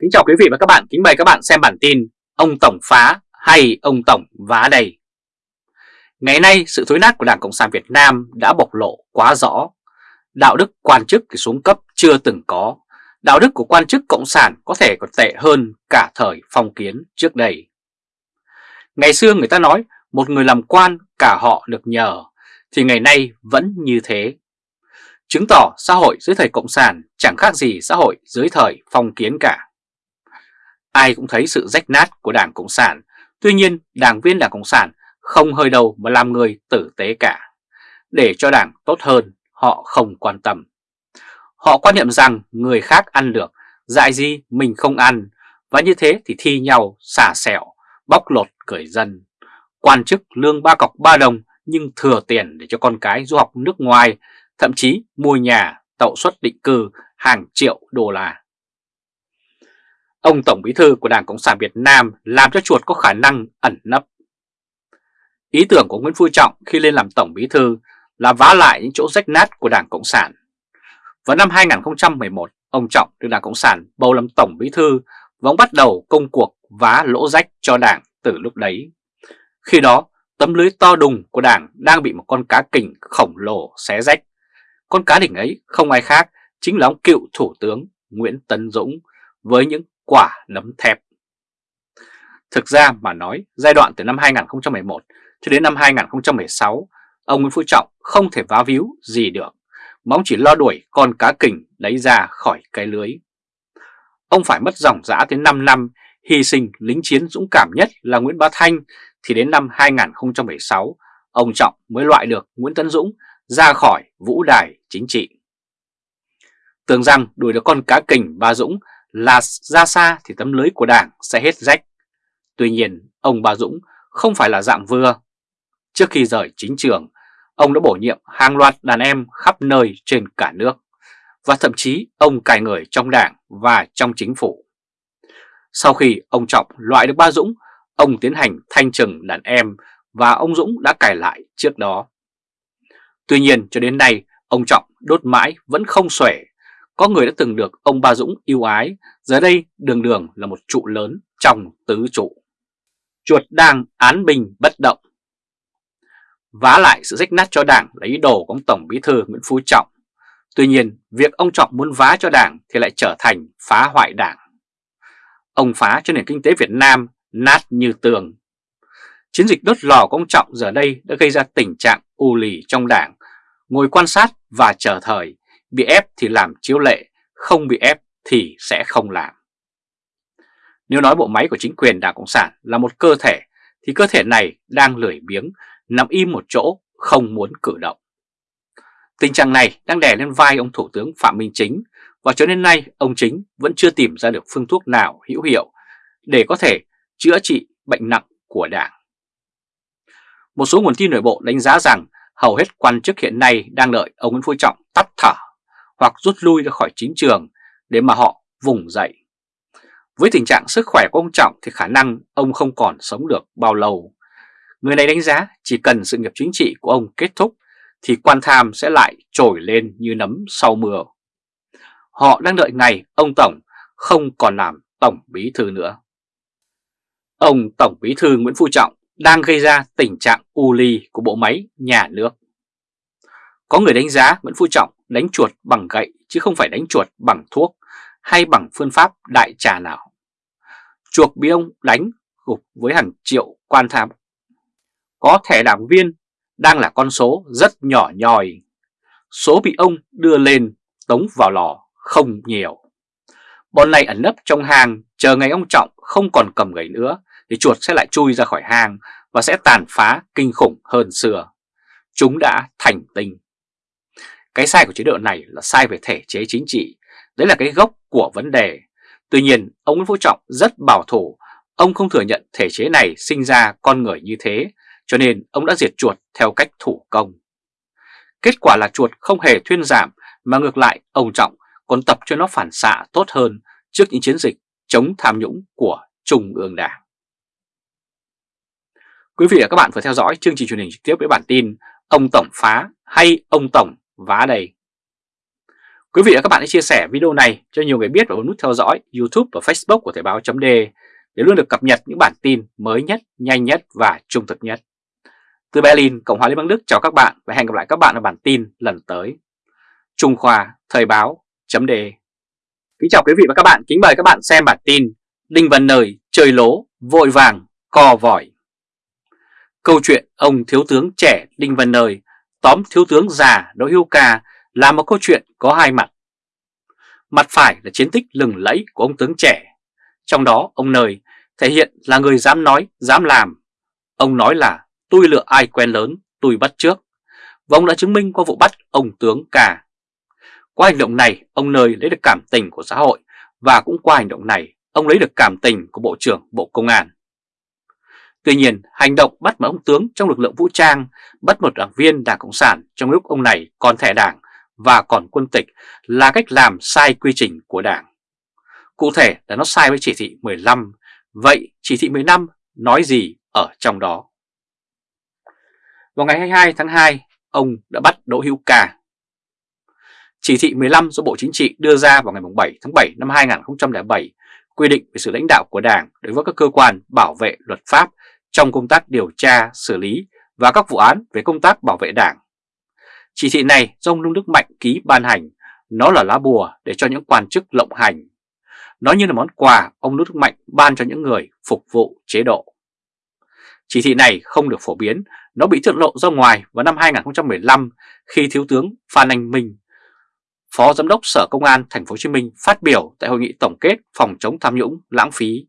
Kính chào quý vị và các bạn, kính mời các bạn xem bản tin Ông Tổng phá hay ông Tổng vá đầy Ngày nay sự thối nát của Đảng Cộng sản Việt Nam đã bộc lộ quá rõ. Đạo đức quan chức thì xuống cấp chưa từng có. Đạo đức của quan chức Cộng sản có thể còn tệ hơn cả thời phong kiến trước đây. Ngày xưa người ta nói một người làm quan cả họ được nhờ Thì ngày nay vẫn như thế. Chứng tỏ xã hội dưới thời Cộng sản chẳng khác gì xã hội dưới thời phong kiến cả. Ai cũng thấy sự rách nát của Đảng Cộng sản, tuy nhiên đảng viên Đảng Cộng sản không hơi đầu mà làm người tử tế cả. Để cho đảng tốt hơn, họ không quan tâm. Họ quan niệm rằng người khác ăn được, dại gì mình không ăn, và như thế thì thi nhau xả sẹo, bóc lột cười dân. Quan chức lương ba cọc ba đồng nhưng thừa tiền để cho con cái du học nước ngoài, thậm chí mua nhà, tậu suất định cư hàng triệu đô la. Ông Tổng Bí Thư của Đảng Cộng sản Việt Nam làm cho chuột có khả năng ẩn nấp. Ý tưởng của Nguyễn Phú Trọng khi lên làm Tổng Bí Thư là vá lại những chỗ rách nát của Đảng Cộng sản. Vào năm 2011, ông Trọng được Đảng Cộng sản bầu làm Tổng Bí Thư và ông bắt đầu công cuộc vá lỗ rách cho Đảng từ lúc đấy. Khi đó, tấm lưới to đùng của Đảng đang bị một con cá kình khổng lồ xé rách. Con cá đỉnh ấy không ai khác chính là ông cựu Thủ tướng Nguyễn Tấn Dũng với những quả nấm thép. Thực ra mà nói, giai đoạn từ năm 2011 cho đến năm 2016, ông Nguyễn Phú Trọng không thể vá víu gì được, mà ông chỉ lo đuổi con cá kình lấy ra khỏi cái lưới. Ông phải mất dòng dã tới 5 năm, hy sinh lính chiến dũng cảm nhất là Nguyễn Bá Thanh, thì đến năm 2016, ông Trọng mới loại được Nguyễn Tấn Dũng ra khỏi vũ đài chính trị. Tưởng rằng đuổi được con cá kình ba Dũng là ra xa thì tấm lưới của đảng sẽ hết rách. Tuy nhiên, ông Bà Dũng không phải là dạng vừa. Trước khi rời chính trường, ông đã bổ nhiệm hàng loạt đàn em khắp nơi trên cả nước. Và thậm chí ông cài người trong đảng và trong chính phủ. Sau khi ông Trọng loại được Ba Dũng, ông tiến hành thanh trừng đàn em và ông Dũng đã cài lại trước đó. Tuy nhiên cho đến nay, ông Trọng đốt mãi vẫn không xuể có người đã từng được ông Ba Dũng yêu ái, giờ đây đường đường là một trụ lớn trong tứ trụ. Chuột đang án bình bất động. Vá lại sự rách nát cho đảng là ý đồ của ông Tổng Bí Thư Nguyễn Phú Trọng. Tuy nhiên, việc ông Trọng muốn vá cho đảng thì lại trở thành phá hoại đảng. Ông phá cho nền kinh tế Việt Nam nát như tường. Chiến dịch đốt lò của ông Trọng giờ đây đã gây ra tình trạng u lì trong đảng, ngồi quan sát và chờ thời Bị ép thì làm chiếu lệ, không bị ép thì sẽ không làm. Nếu nói bộ máy của chính quyền Đảng Cộng sản là một cơ thể, thì cơ thể này đang lười biếng, nằm im một chỗ, không muốn cử động. Tình trạng này đang đè lên vai ông Thủ tướng Phạm Minh Chính và cho đến nay ông Chính vẫn chưa tìm ra được phương thuốc nào hữu hiệu để có thể chữa trị bệnh nặng của Đảng. Một số nguồn tin nội bộ đánh giá rằng hầu hết quan chức hiện nay đang đợi ông Nguyễn Phú Trọng tắt thở hoặc rút lui ra khỏi chính trường để mà họ vùng dậy. Với tình trạng sức khỏe của ông Trọng thì khả năng ông không còn sống được bao lâu. Người này đánh giá chỉ cần sự nghiệp chính trị của ông kết thúc thì quan tham sẽ lại trồi lên như nấm sau mưa. Họ đang đợi ngày ông Tổng không còn làm Tổng Bí Thư nữa. Ông Tổng Bí Thư Nguyễn Phú Trọng đang gây ra tình trạng u ly của bộ máy nhà nước. Có người đánh giá Nguyễn Phú Trọng đánh chuột bằng gậy chứ không phải đánh chuột bằng thuốc hay bằng phương pháp đại trà nào. Chuột bị ông đánh gục với hàng triệu quan tham. Có thẻ đảng viên đang là con số rất nhỏ nhòi. Số bị ông đưa lên tống vào lò không nhiều. Bọn này ẩn nấp trong hang, chờ ngày ông Trọng không còn cầm gậy nữa thì chuột sẽ lại chui ra khỏi hang và sẽ tàn phá kinh khủng hơn xưa. Chúng đã thành tinh. Cái sai của chế độ này là sai về thể chế chính trị, đấy là cái gốc của vấn đề. Tuy nhiên, ông Nguyễn Phú Trọng rất bảo thủ, ông không thừa nhận thể chế này sinh ra con người như thế, cho nên ông đã diệt chuột theo cách thủ công. Kết quả là chuột không hề thuyên giảm, mà ngược lại ông Trọng còn tập cho nó phản xạ tốt hơn trước những chiến dịch chống tham nhũng của Trung ương Đảng. Quý vị và các bạn vừa theo dõi chương trình truyền hình trực tiếp với bản tin Ông Tổng phá hay ông Tổng vá đây. Quý vị và các bạn hãy chia sẻ video này cho nhiều người biết và bấm nút theo dõi YouTube và Facebook của Thời báo chấm để luôn được cập nhật những bản tin mới nhất, nhanh nhất và trung thực nhất. Từ Berlin, Cộng hòa Liên bang Đức chào các bạn và hẹn gặp lại các bạn ở bản tin lần tới. Trung Khoa Thời báo chấm đề Kính chào quý vị và các bạn, kính mời các bạn xem bản tin Đinh Văn Nơi chơi lố, vội vàng, co vòi Câu chuyện ông thiếu tướng trẻ Đinh Văn Nơi tóm thiếu tướng già Đỗ Hữu Ca là một câu chuyện có hai mặt. Mặt phải là chiến tích lừng lẫy của ông tướng trẻ, trong đó ông Nơi thể hiện là người dám nói, dám làm. Ông nói là tôi lựa ai quen lớn, tôi bắt trước. Và ông đã chứng minh qua vụ bắt ông tướng Ca. Qua hành động này, ông Nơi lấy được cảm tình của xã hội và cũng qua hành động này, ông lấy được cảm tình của Bộ trưởng Bộ Công an. Tuy nhiên, hành động bắt một ông tướng trong lực lượng vũ trang, bắt một đảng viên Đảng Cộng sản trong lúc ông này còn thẻ đảng và còn quân tịch là cách làm sai quy trình của đảng. Cụ thể là nó sai với chỉ thị 15, vậy chỉ thị 15 nói gì ở trong đó? Vào ngày 22 tháng 2, ông đã bắt Đỗ Hữu Ca. Chỉ thị 15 do Bộ Chính trị đưa ra vào ngày 7 tháng 7 năm 2007 quy định về sự lãnh đạo của Đảng đối với các cơ quan bảo vệ luật pháp trong công tác điều tra, xử lý và các vụ án về công tác bảo vệ Đảng. Chỉ thị này do ông Lương Đức Mạnh ký ban hành, nó là lá bùa để cho những quan chức lộng hành. Nó như là món quà ông Lương Đức Mạnh ban cho những người phục vụ chế độ. Chỉ thị này không được phổ biến, nó bị thượng lộ ra ngoài vào năm 2015 khi Thiếu tướng Phan Anh Minh, Phó Giám đốc Sở Công an Thành phố Hồ Chí Minh phát biểu tại hội nghị tổng kết phòng chống tham nhũng lãng phí.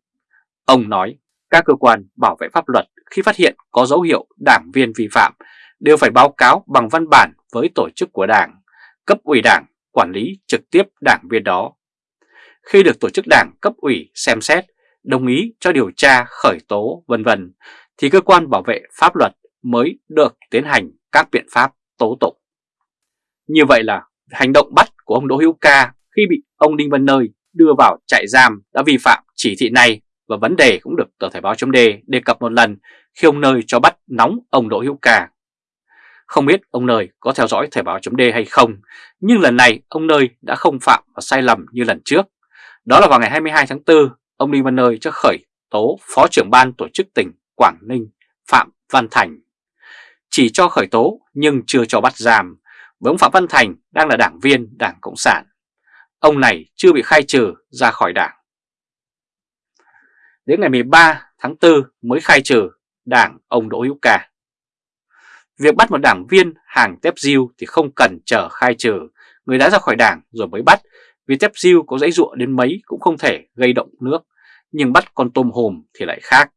Ông nói, các cơ quan bảo vệ pháp luật khi phát hiện có dấu hiệu đảng viên vi phạm đều phải báo cáo bằng văn bản với tổ chức của đảng, cấp ủy đảng quản lý trực tiếp đảng viên đó. Khi được tổ chức đảng cấp ủy xem xét, đồng ý cho điều tra khởi tố vân vân thì cơ quan bảo vệ pháp luật mới được tiến hành các biện pháp tố tụng. Như vậy là hành động bắt của ông Đỗ Hữu Ca khi bị ông Đinh Văn Nơi đưa vào trại giam đã vi phạm chỉ thị này và vấn đề cũng được tờ Thời báo chấm đề đề cập một lần khi ông Nơi cho bắt nóng ông Đỗ Hữu Ca. Không biết ông Nơi có theo dõi Thời báo chấm đề hay không, nhưng lần này ông Nơi đã không phạm và sai lầm như lần trước. Đó là vào ngày 22 tháng 4, ông Đinh Văn Nơi cho khởi tố Phó trưởng ban tổ chức tỉnh Quảng Ninh Phạm Văn Thành. Chỉ cho khởi tố nhưng chưa cho bắt giam, với ông Phạm Văn Thành đang là đảng viên Đảng Cộng sản. Ông này chưa bị khai trừ ra khỏi đảng. Đến ngày 13 tháng 4 mới khai trừ đảng ông Đỗ Hữu Ca. Việc bắt một đảng viên hàng tép diêu thì không cần chờ khai trừ, người đã ra khỏi đảng rồi mới bắt, vì tép diêu có dãy ruộng đến mấy cũng không thể gây động nước, nhưng bắt con tôm hùm thì lại khác.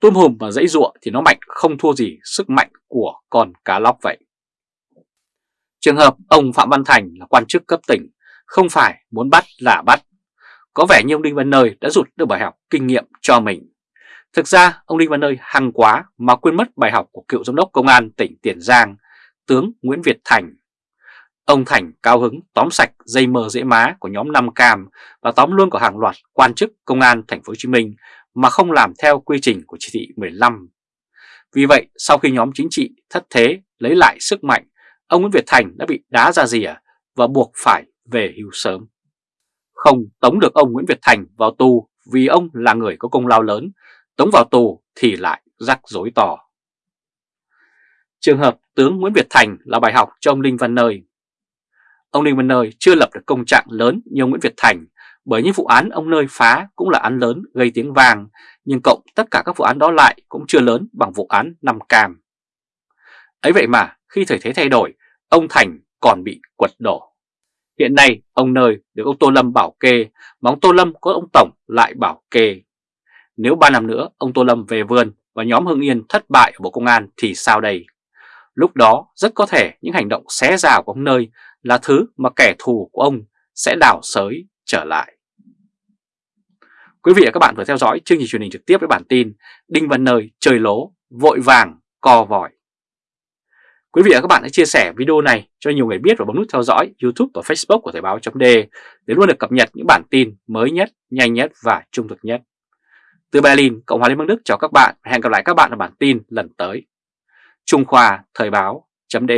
Tôm hùm và dãy ruộng thì nó mạnh không thua gì sức mạnh của con cá lóc vậy. Trường hợp ông Phạm Văn Thành là quan chức cấp tỉnh, không phải muốn bắt là bắt. Có vẻ như ông Đinh Văn Nơi đã rút được bài học kinh nghiệm cho mình. Thực ra ông Đinh Văn Nơi hăng quá mà quên mất bài học của cựu giám đốc công an tỉnh Tiền Giang, tướng Nguyễn Việt Thành. Ông Thành cao hứng tóm sạch dây mờ dễ má của nhóm Nam Cam và tóm luôn của hàng loạt quan chức công an thành phố Hồ Chí Minh mà không làm theo quy trình của chỉ thị 15. Vì vậy, sau khi nhóm chính trị thất thế lấy lại sức mạnh, ông Nguyễn Việt Thành đã bị đá ra rìa và buộc phải về hưu sớm. Không tống được ông Nguyễn Việt Thành vào tù vì ông là người có công lao lớn, tống vào tù thì lại rắc rối to. Trường hợp tướng Nguyễn Việt Thành là bài học cho ông Linh Văn Nơi. Ông Linh Văn Nơi chưa lập được công trạng lớn như ông Nguyễn Việt Thành bởi những vụ án ông Nơi phá cũng là án lớn gây tiếng vàng nhưng cộng tất cả các vụ án đó lại cũng chưa lớn bằng vụ án Nam Cam. Ấy vậy mà khi thời thế thay đổi, ông Thành còn bị quật đổ. Hiện nay ông Nơi được ông Tô Lâm bảo kê, mà ông Tô Lâm có ông Tổng lại bảo kê. Nếu 3 năm nữa ông Tô Lâm về vườn và nhóm Hưng Yên thất bại ở Bộ Công an thì sao đây? Lúc đó rất có thể những hành động xé rào của ông Nơi là thứ mà kẻ thù của ông sẽ đào sới trở lại. Quý vị và các bạn vừa theo dõi chương trình truyền hình trực tiếp với bản tin Đinh Văn Nơi chơi lố, vội vàng, co vòi. Quý vị và các bạn hãy chia sẻ video này cho nhiều người biết và bấm nút theo dõi YouTube và Facebook của Thời báo .d để luôn được cập nhật những bản tin mới nhất, nhanh nhất và trung thực nhất. Từ Berlin, Cộng hòa Liên bang Đức chào các bạn và hẹn gặp lại các bạn ở bản tin lần tới. Trung Khoa Thời báo .d